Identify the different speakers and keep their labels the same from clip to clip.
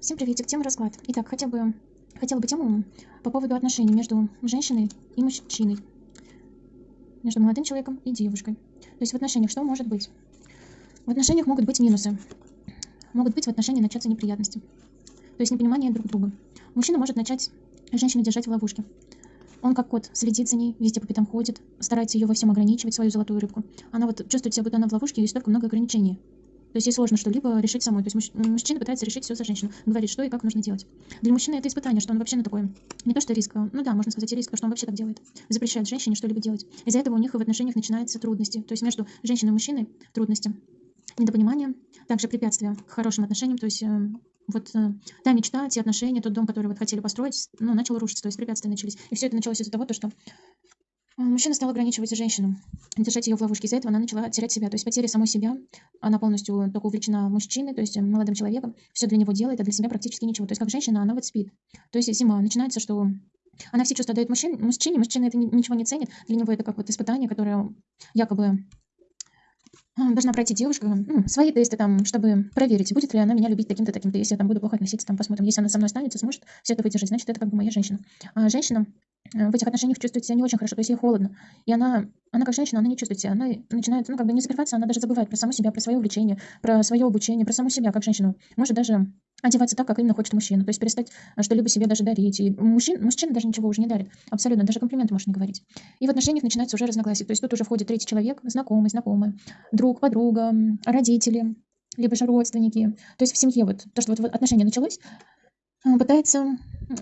Speaker 1: Всем приветик, тема расклад. Итак, хотя бы, хотела бы тему по поводу отношений между женщиной и мужчиной. Между молодым человеком и девушкой. То есть в отношениях что может быть? В отношениях могут быть минусы. Могут быть в отношениях начаться неприятности. То есть непонимание друг друга. Мужчина может начать женщину держать в ловушке. Он как кот следит за ней, везде по пятам ходит, старается ее во всем ограничивать, свою золотую рыбку. Она вот чувствует себя, будто она в ловушке, и столько много ограничений. То есть ей сложно что-либо решить самой. То есть мужчина пытается решить все за женщину, говорит, что и как нужно делать. Для мужчины это испытание, что он вообще на такое, не то что риск, а, ну да, можно сказать и риск, а что он вообще так делает. Запрещает женщине что-либо делать. Из-за этого у них в отношениях начинаются трудности. То есть между женщиной и мужчиной трудности, недопонимание, также препятствия к хорошим отношениям, то есть э, вот э, та мечта, те отношения, тот дом, который вот хотели построить, ну, начал рушиться, то есть препятствия начались. И все это началось из-за того, что а, мужчина стал ограничивать женщину, держать ее в ловушке. Из-за этого она начала терять себя. То есть потеря самой себя. Она полностью только увлечена мужчиной, то есть молодым человеком. Все для него делает, а для себя практически ничего. То есть как женщина, она вот спит. То есть зима. Начинается, что она все чувства дает мужчине, мужчине, мужчина это ничего не ценит. Для него это как вот испытание, которое якобы должна пройти девушка ну, свои тесты там, чтобы проверить, будет ли она меня любить таким-то, таким-то. Если я там буду плохо относиться, там посмотрим. Если она со мной останется, сможет все это выдержать, значит, это как бы моя женщина. А женщина в этих отношениях чувствует себя не очень хорошо, то есть ей холодно. И она, она как женщина, она не чувствует себя, она начинает, ну, как бы не закрываться, она даже забывает про саму себя, про свое увлечение, про свое обучение, про саму себя как женщину. Может даже одеваться так, как именно хочет мужчина, то есть перестать э, что-либо себе даже дарить. И мужчин, мужчина даже ничего уже не дарит, абсолютно, даже комплименты может не говорить. И в отношениях начинается уже разногласие, то есть тут уже входит третий человек, знакомый, знакомый, друг, подруга, родители, либо же родственники. То есть в семье вот то, что вот отношения началось, э, пытается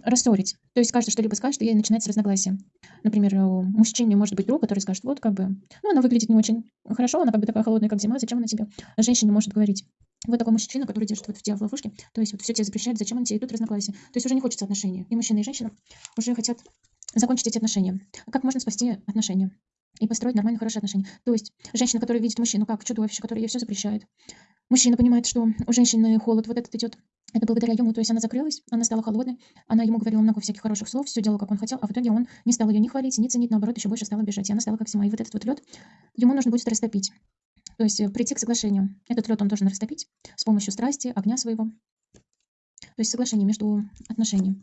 Speaker 1: рассорить. То есть каждый что-либо скажет, и начинается разногласие. Например, у мужчины может быть друг, который скажет, вот как бы, ну, она выглядит не очень хорошо, она как бы такая холодная, как зима, зачем она тебе? А женщине может говорить, вот такой мужчина, который держит вот тебя в ловушке, то есть вот все тебе запрещает, зачем он тебе, и тут разногласия. То есть уже не хочется отношений. И мужчина, и женщина уже хотят закончить эти отношения. Как можно спасти отношения? И построить нормальные, хорошие отношения. То есть женщина, которая видит мужчину как чудовище, который ей все запрещает. Мужчина понимает, что у женщины холод вот этот идет это благодаря ему, то есть она закрылась, она стала холодной, она ему говорила много всяких хороших слов, все делала, как он хотел, а в итоге он не стал ее ни хвалить, ни ценить, наоборот, еще больше стала бежать, и она стала как зима. И вот этот вот лед ему нужно будет растопить, то есть э, прийти к соглашению. Этот лед он должен растопить с помощью страсти, огня своего, то есть соглашение между отношениями.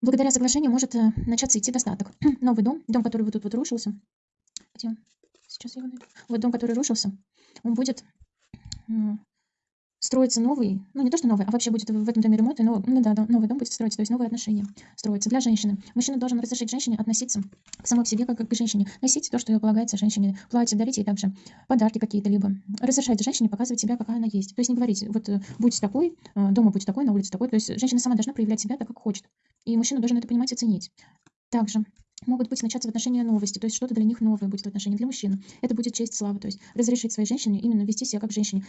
Speaker 1: Благодаря соглашению может э, начаться идти достаток. Новый дом, дом, который вот тут вот рушился, где? Сейчас я его найду. Вот дом, который рушился, он будет строится новый, ну не то, что новый, а вообще будет в этом доме ремонт, но, ну да, новый дом будет строиться, то есть новые отношения строятся для женщины. Мужчина должен разрешить женщине относиться к самой себе, как, к женщине, носить то, что полагается женщине, платье, дарить ей также подарки какие-то, либо разрешать женщине показывать себя, какая она есть. То есть не говорить, вот э, будь такой, э, дома будь такой, на улице такой, то есть женщина сама должна проявлять себя так, как хочет. И мужчина должен это понимать и ценить. Также могут быть начаться в отношении новости, то есть что-то для них новое будет в отношении для мужчин. Это будет честь, слава, то есть разрешить своей женщине именно вести себя как женщине,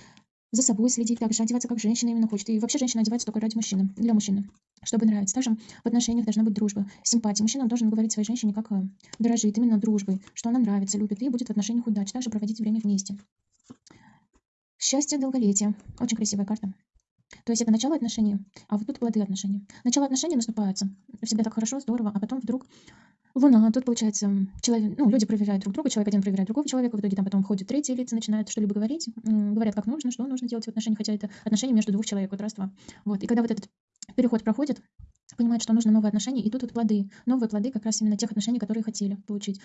Speaker 1: за собой следить, также одеваться как женщина именно хочет. И вообще женщина одевается только ради мужчины, для мужчины, чтобы нравиться. Также в отношениях должна быть дружба, симпатия. Мужчина должен говорить своей женщине, как э, дорожит именно дружбой, что она нравится, любит, и будет в отношениях удачи. Также проводить время вместе. Счастье, долголетие. Очень красивая карта. То есть это начало отношений, а вот тут плоды отношений. Начало отношений наступается. Всегда так хорошо, здорово, а потом вдруг Луна, тут получается, человек, ну, люди проверяют друг друга, человек один проверяет другого человека, в итоге там потом ходят третьи лица, начинают что-либо говорить, говорят, как нужно, что нужно делать в отношениях, хотя это отношения между двух человек, вот раз-два. Вот, и когда вот этот переход проходит, понимает, что нужно новые отношения, и тут вот плоды, новые плоды как раз именно тех отношений, которые хотели получить.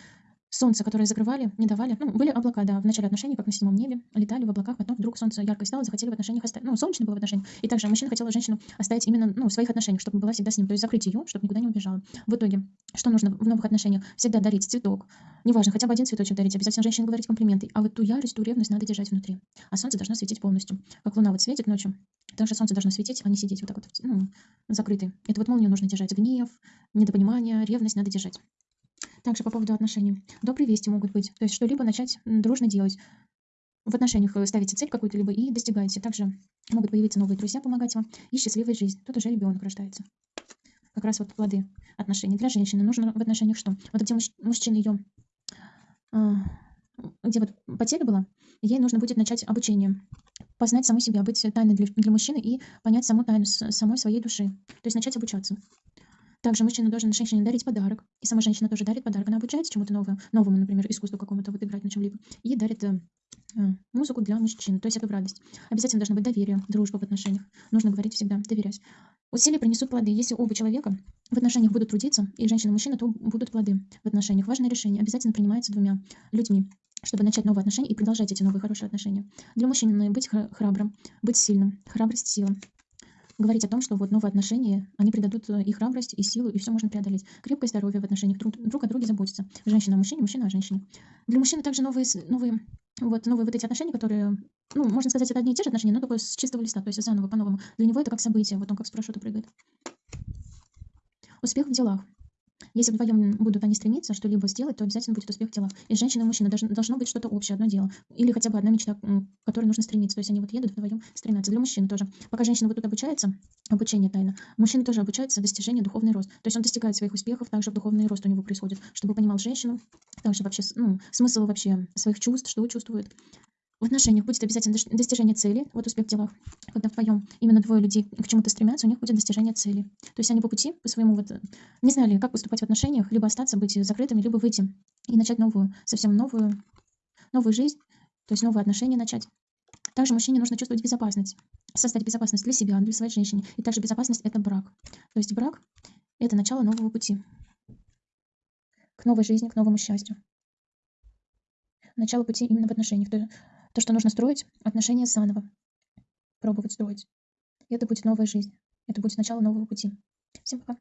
Speaker 1: Солнце, которое закрывали, не давали. Ну, были облака, да, в начале отношений, как на седьмом небе, летали в облаках, потом вдруг солнце ярко стало, захотели в отношениях оставить. Ну, солнечно было в отношениях. И также мужчина хотел женщину оставить именно, ну, в своих отношениях, чтобы была всегда с ним. То есть закрыть ее, чтобы никуда не убежала. В итоге, что нужно в новых отношениях? Всегда дарить цветок. Неважно, хотя бы один цветочек дарить, обязательно женщине говорить комплименты. А вот ту ярость, ту ревность надо держать внутри. А солнце должно светить полностью. Как луна вот светит ночью, также солнце должно светить, а не сидеть вот так вот, ну, закрытый. Это вот молнию нужно держать. Гнев, недопонимание, ревность надо держать. Также по поводу отношений. Добрые вести могут быть. То есть что-либо начать дружно делать. В отношениях э, ставите цель какую-то либо и достигаете. Также могут появиться новые друзья, помогать вам. И счастливая жизнь. Тут уже ребенок рождается. Как раз вот плоды отношений. Для женщины нужно в отношениях что? Вот где муж, мужчина ее... А, где вот потеря была, ей нужно будет начать обучение. Познать саму себя, быть тайной для, для мужчины и понять саму тайну самой своей души. То есть начать обучаться. Также мужчина должен женщине дарить подарок. И сама женщина тоже дарит подарок. Она обучается чему-то новому, новому, например, искусству какому-то, вот играть на чем-либо. И дарит э, э, музыку для мужчин. То есть это в радость. Обязательно должно быть доверие, дружба в отношениях. Нужно говорить всегда, доверять. Усилия принесут плоды. Если оба человека в отношениях будут трудиться, и женщина, и мужчина, то будут плоды в отношениях. Важное решение обязательно принимается двумя людьми, чтобы начать новые отношения и продолжать эти новые хорошие отношения. Для мужчины быть хра- храбрым, быть сильным, храбрость, сила. Говорить о том, что вот новые отношения, они придадут э, и храбрость, и силу, и все можно преодолеть. Крепкое здоровье в отношениях, друг, друг о друге заботиться. Женщина о мужчине, мужчина о женщине. Для мужчины также новые, новые, вот, новые вот эти отношения, которые, ну, можно сказать, это одни и те же отношения, но только с чистого листа, то есть заново, по-новому. Для него это как событие, вот он как с парашюта прыгает. Успех в делах. Если вдвоем будут они стремиться что-либо сделать, то обязательно будет успех в делах. И женщина и мужчина должно, должно быть что-то общее, одно дело. Или хотя бы одна мечта, к которой нужно стремиться. То есть они вот едут вдвоем стремятся. Для мужчин тоже. Пока женщина вот тут обучается, обучение тайно, мужчина тоже обучается достижению духовный рост. То есть он достигает своих успехов, также духовный рост у него происходит, чтобы понимал женщину, также вообще ну, смысл вообще своих чувств, что чувствует. В отношениях будет обязательно дос- достижение цели, вот успех в делах. Когда вдвоем именно двое людей к чему-то стремятся, у них будет достижение цели. То есть они по пути, по своему вот, э, не знали, как поступать в отношениях, либо остаться, быть закрытыми, либо выйти и начать новую, совсем новую, новую жизнь, то есть новые отношения начать. Также мужчине нужно чувствовать безопасность, создать безопасность для себя, для своей женщины. И также безопасность– это брак. То есть брак– это начало нового пути к новой жизни, к новому счастью. Начало пути именно в отношениях. То, то, что нужно строить отношения заново, пробовать строить. И это будет новая жизнь. Это будет начало нового пути. Всем пока.